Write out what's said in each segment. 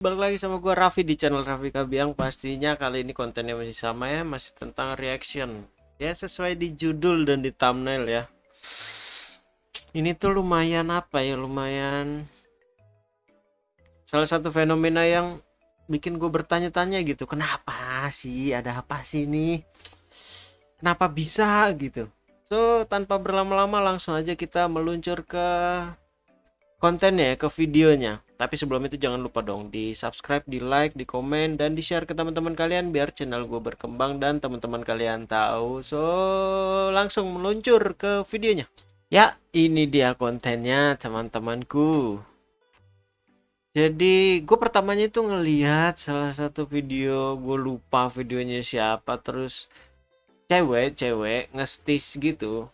Balik lagi sama gua Raffi di channel Raffi Kabiang. Pastinya kali ini kontennya masih sama ya Masih tentang reaction. Ya sesuai di judul dan di thumbnail ya. Ini tuh lumayan apa ya Lumayan Salah satu fenomena yang Bikin gue bertanya-tanya gitu. Kenapa sih ada apa sih ini? Kenapa bisa gitu? So tanpa berlama-lama langsung aja kita meluncur ke kontennya ya, ke videonya. Tapi sebelum itu jangan lupa dong di subscribe, di like, di komen, dan di share ke teman-teman kalian biar channel gue berkembang dan teman-teman kalian tahu. So langsung meluncur ke videonya. Ya ini dia kontennya teman-temanku. Jadi gue pertamanya itu ngelihat salah satu video gue lupa videonya siapa terus cewek-cewek nge-stitch gitu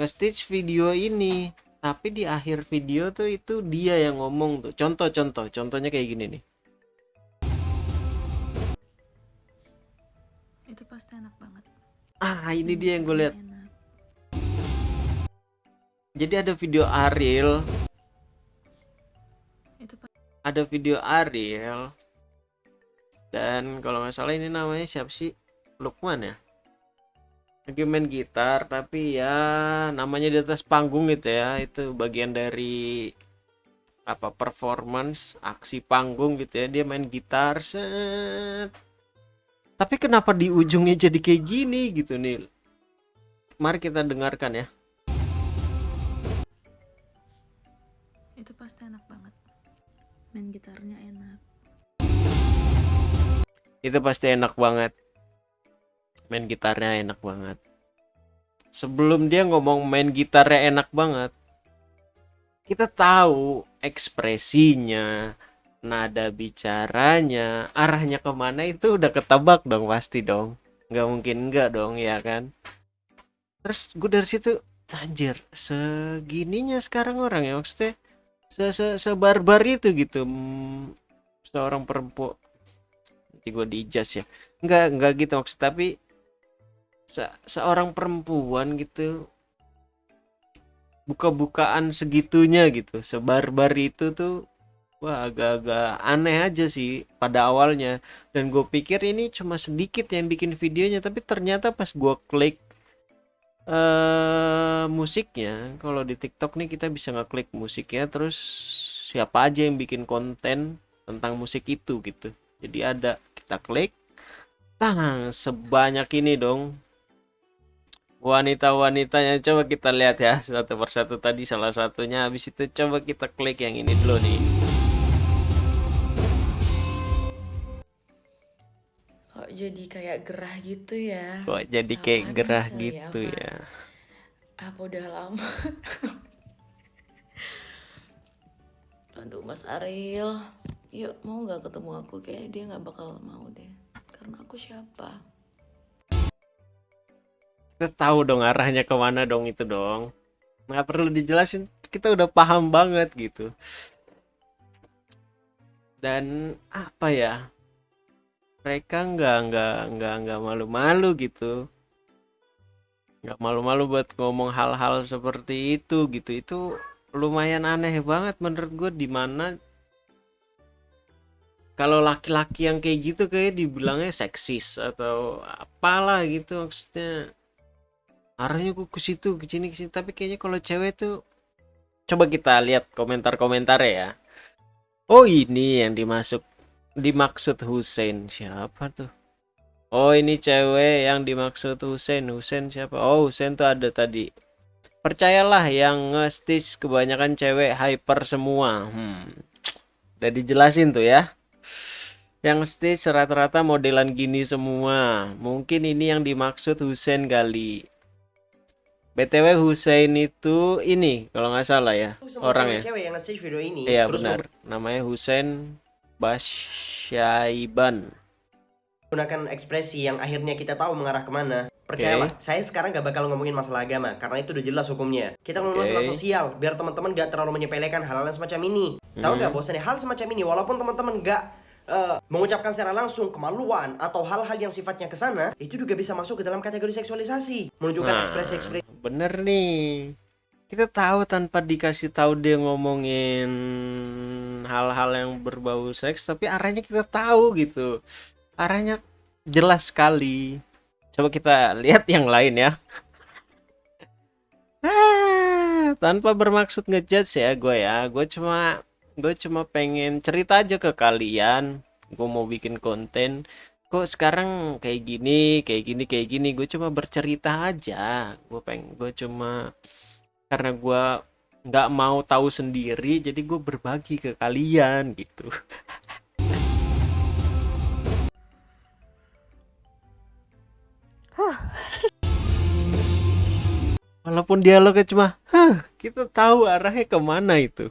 nge-stitch video ini tapi di akhir video tuh itu dia yang ngomong tuh. Contoh-contoh contohnya kayak gini nih. Itu pasti enak banget. Ah ini dia yang gue lihat. jadi ada video Ariel. Itu ada video Ariel. Dan kalau nggak salah ini namanya siapa sih? Lukman ya lagi main gitar tapi ya namanya di atas panggung gitu ya. Itu bagian dari apa performance aksi panggung gitu ya. Dia main gitar set. Tapi kenapa di ujungnya jadi kayak gini gitu nih mari kita dengarkan ya. Itu pasti enak banget. Main gitarnya enak. Itu pasti enak banget main gitarnya enak banget. Sebelum dia ngomong main gitarnya enak banget kita tahu ekspresinya nada bicaranya arahnya ke mana itu udah ketebak dong pasti dong. Nggak mungkin nggak dong ya kan? Terus gue dari situ anjir segininya sekarang orang ya maksudnya se se sebarbar itu gitu. Hmm, seorang perempuan nanti gue dijaz ya. Nggak nggak gitu maksud tapi se seorang perempuan gitu buka-bukaan segitunya gitu. Sebar-bar itu tuh wah agak-agak aneh aja sih pada awalnya. Dan gue pikir ini cuma sedikit yang bikin videonya tapi ternyata pas gue klik uh, musiknya kalau di TikTok nih kita bisa ngeklik musiknya terus siapa aja yang bikin konten tentang musik itu gitu. Jadi ada kita klik tang sebanyak ini dong wanita-wanitanya coba kita lihat ya satu persatu tadi salah satunya. Habis itu coba kita klik yang ini dulu nih. Kok jadi kayak gerah gitu ya? Kok jadi kayak gerah kali gitu apa? ya? Apa udah lama? Aduh mas Ariel. Yuk mau nggak ketemu aku? Kayak dia nggak bakal mau deh. Karena aku siapa kita tahu dong arahnya ke mana dong itu dong. Nggak perlu dijelasin kita udah paham banget gitu. Dan apa ya? Mereka nggak nggak nggak nggak malu-malu gitu. Nggak malu-malu buat ngomong hal-hal seperti itu gitu. Itu lumayan aneh banget menurut gue di mana kalau laki-laki yang kayak gitu kayak dibilangnya seksis atau apalah gitu maksudnya arahnya kok ke situ ke sini ke sini. Tapi kayaknya kalau cewek tuh coba kita lihat komentar-komentar ya. Oh ini yang dimasuk dimaksud Hussein. Siapa tuh? Oh ini cewek yang dimaksud Hussein. Hussein siapa? Oh Hussein tuh ada tadi. Percayalah yang nge kebanyakan cewek hyper semua. Hmm. udah dijelasin tuh ya. Yang stitch rata-rata modelan gini semua. Mungkin ini yang dimaksud Hussein kali BTW Hussein itu ini kalau nggak salah ya orang ya. Cewek yang nge video ini. Iya benar. Namanya Hussein Basyaiban. Gunakan ekspresi yang akhirnya kita tahu mengarah ke mana. Percayalah, okay. saya sekarang gak bakal ngomongin masalah agama karena itu udah jelas hukumnya. Kita ngomongin okay. masalah sosial biar teman-teman gak terlalu menyepelekan hal-hal semacam ini. Hmm. Tahu nggak bosannya hal semacam ini walaupun teman-teman gak uh, mengucapkan secara langsung kemaluan atau hal-hal yang sifatnya ke sana, itu juga bisa masuk ke dalam kategori seksualisasi, menunjukkan nah, ekspresi-ekspresi. Bener nih. Kita tahu tanpa dikasih tahu dia ngomongin hal-hal yang berbau seks tapi arahnya kita tahu gitu. Arahnya jelas sekali. Coba kita lihat yang lain ya. Ah, tanpa bermaksud ngejudge ya gue ya. Gue cuma gue cuma pengen cerita aja ke kalian. Gue mau bikin konten. Kok sekarang kayak gini kayak gini kayak gini. Gue cuma bercerita aja. Gue pengen gue cuma karena gue nggak mau tahu sendiri jadi gue berbagi ke kalian gitu. Walaupun dialognya cuma huh, kita tahu arahnya ke mana itu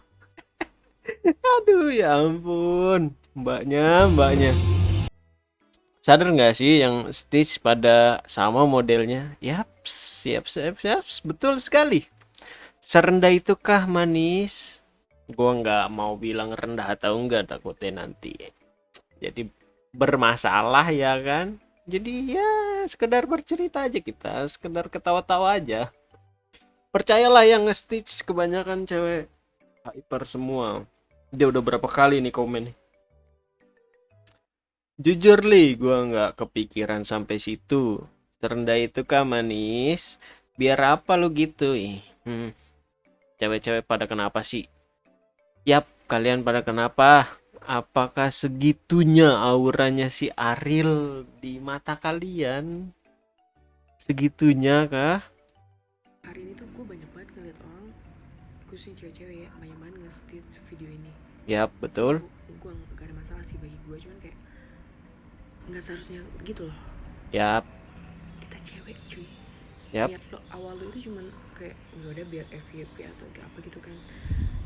aduh ya ampun. Mbaknya mbaknya. Sadar nggak sih yang Stitch pada sama modelnya? Yaps siap siap siap betul sekali. Serendah itukah manis? Gua nggak mau bilang rendah atau enggak takutnya nanti jadi bermasalah ya kan? Jadi ya sekedar bercerita aja kita sekedar ketawa-tawa aja. Percayalah yang nge-stitch kebanyakan cewek hyper semua dia udah berapa kali nih komen nih jujur li gua nggak kepikiran sampai situ serendah itu kah manis biar apa lu gitu ih hmm cewek-cewek pada kenapa sih? Yap, kalian pada kenapa? Apakah segitunya auranya si Aril di mata kalian? Segitunya kah? Hari ini tuh gue banyak banget ngeliat orang khususnya cewek-cewek ya banyak banget nge video ini Yap, betul. gue gak ada masalah sih bagi gue cuman kayak nggak seharusnya gitu loh. Yap, kita cewek cuy. Yap. niat lo awal lo itu cuman kayak ya udah biar FYP atau kayak apa gitu kan.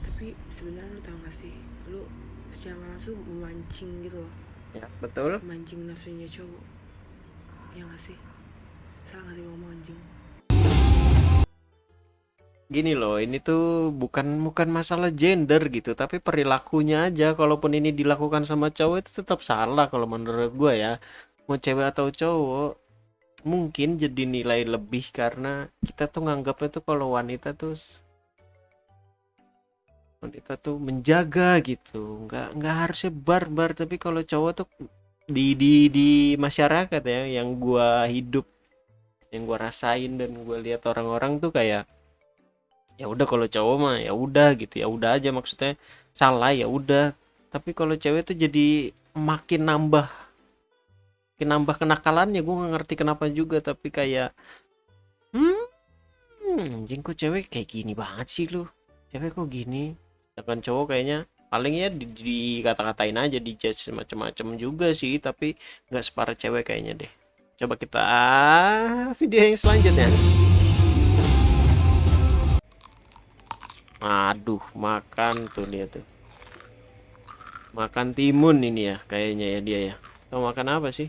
Tapi sebenarnya lo tau gak sih lo secara langsung memancing gitu loh. Ya, betul. memancing nafsunya cowok. Ya gak sih? Salah gak sih ngomong anjing Gini loh, ini tuh bukan bukan masalah gender gitu, tapi perilakunya aja. Kalaupun ini dilakukan sama cowok itu tetap salah kalau menurut gua ya. Mau cewek atau cowok, mungkin jadi nilai lebih karena kita tuh nganggapnya tuh kalau wanita tuh wanita tuh menjaga gitu nggak nggak harusnya barbar tapi kalau cowok tuh di di di masyarakat ya yang gua hidup yang gua rasain dan gua lihat orang-orang tuh kayak ya udah kalau cowok mah ya udah gitu ya udah aja maksudnya. Salah ya udah. Tapi kalau cewek tuh jadi makin nambah makin nambah kenakalannya. Gue nggak ngerti kenapa juga tapi kayak hmm anjing kok cewek kayak gini banget sih lu? Cewek kok gini? Sedangkan cowok kayaknya paling ya di, dikata-katain aja di judge macam-macam juga sih tapi nggak separah cewek kayaknya deh. Coba kita ah, video yang selanjutnya aduh makan tuh dia tuh. Makan timun ini ya kayaknya ya dia ya. Tahu makan apa sih?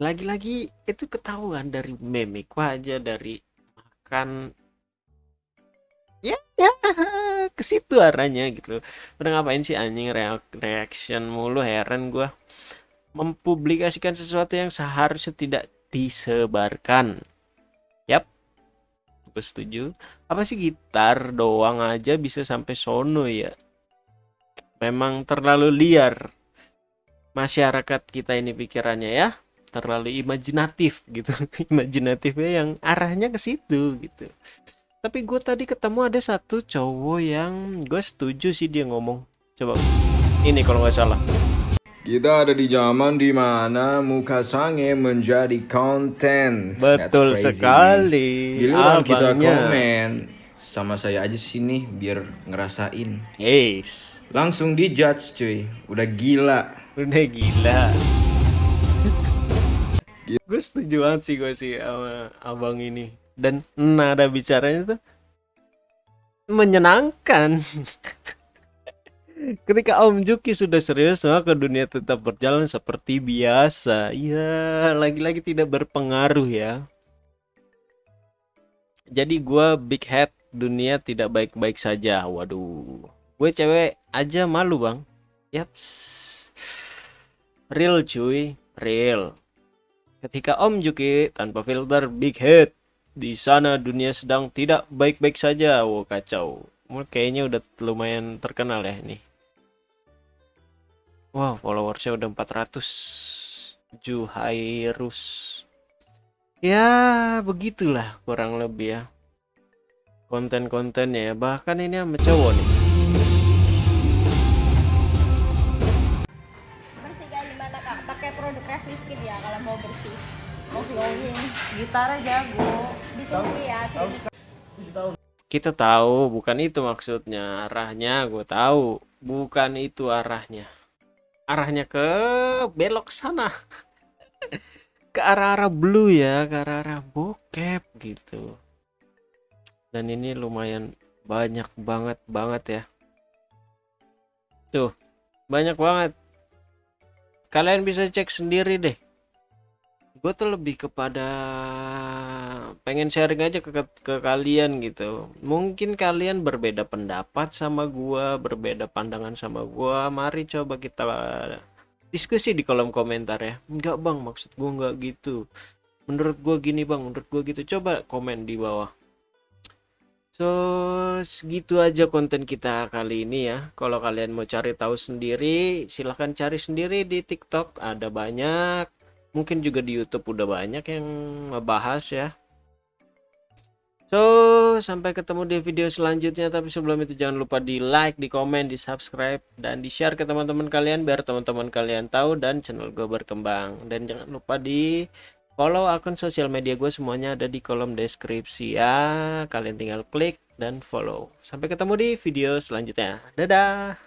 Lagi-lagi itu ketahuan dari memik aja dari makan. Ya ya ke situ arahnya gitu. Udah ngapain sih anjing reak- reaction mulu heran gua. Mempublikasikan sesuatu yang seharusnya tidak disebarkan gue setuju. Apa sih gitar doang aja bisa sampai sono ya? Memang terlalu liar masyarakat kita ini pikirannya ya. Terlalu imajinatif gitu. Imajinatifnya yang arahnya ke situ gitu. Tapi gue tadi ketemu ada satu cowok yang gue setuju sih dia ngomong. Coba ini kalau nggak salah Kita ada di zaman di mana muka sange menjadi konten. Betul sekali Giliran kita komen sama saya aja sini biar ngerasain. yes Langsung dijudge cuy. Udah gila. udah gila gue setuju banget sih gue sih sama abang ini dan nada bicaranya tuh menyenangkan ketika Om Juki sudah serius maka dunia tetap berjalan seperti biasa. Iya lagi-lagi tidak berpengaruh ya. Jadi gua big head dunia tidak baik-baik saja. Waduh. Gue cewek aja malu bang. Yaps real cuy. Real. Ketika Om Juki tanpa filter big head. Di sana dunia sedang tidak baik-baik saja. Wow kacau. Kayaknya udah lumayan terkenal ya ini wow followersnya udah 400 Juhairus. Ya begitulah kurang lebih ya. Konten-kontennya ya. Bahkan ini sama cowok nih. Bersih kayak gimana kak? Pakai produk Revlon Skin ya kalau mau bersih. Mau glowing Gitarnya jago. ditunggu ya kita tahu bukan itu maksudnya. Arahnya gue tahu. Bukan itu arahnya arahnya ke belok sana. Ke arah-arah blue ya ke arah-arah bokep gitu. Dan ini lumayan banyak banget banget ya. Tuh banyak banget. Kalian bisa cek sendiri deh. Gue tuh lebih kepada pengen sharing aja ke, ke kalian gitu mungkin kalian berbeda pendapat sama gua berbeda pandangan sama gua mari coba kita diskusi di kolom komentar ya enggak bang maksud gua enggak gitu menurut gua gini bang menurut gua gitu coba komen di bawah So segitu aja konten kita kali ini ya. Kalau kalian mau cari tahu sendiri, silahkan cari sendiri di TikTok. Ada banyak. Mungkin juga di YouTube udah banyak yang ngebahas ya. So sampai ketemu di video selanjutnya. Tapi sebelum itu jangan lupa di like, di komen, di subscribe, dan di share ke teman-teman kalian biar teman-teman kalian tahu dan channel gue berkembang. Dan jangan lupa di follow akun sosial media gue semuanya ada di kolom deskripsi ya. Kalian tinggal klik dan follow. Sampai ketemu di video selanjutnya. Dadah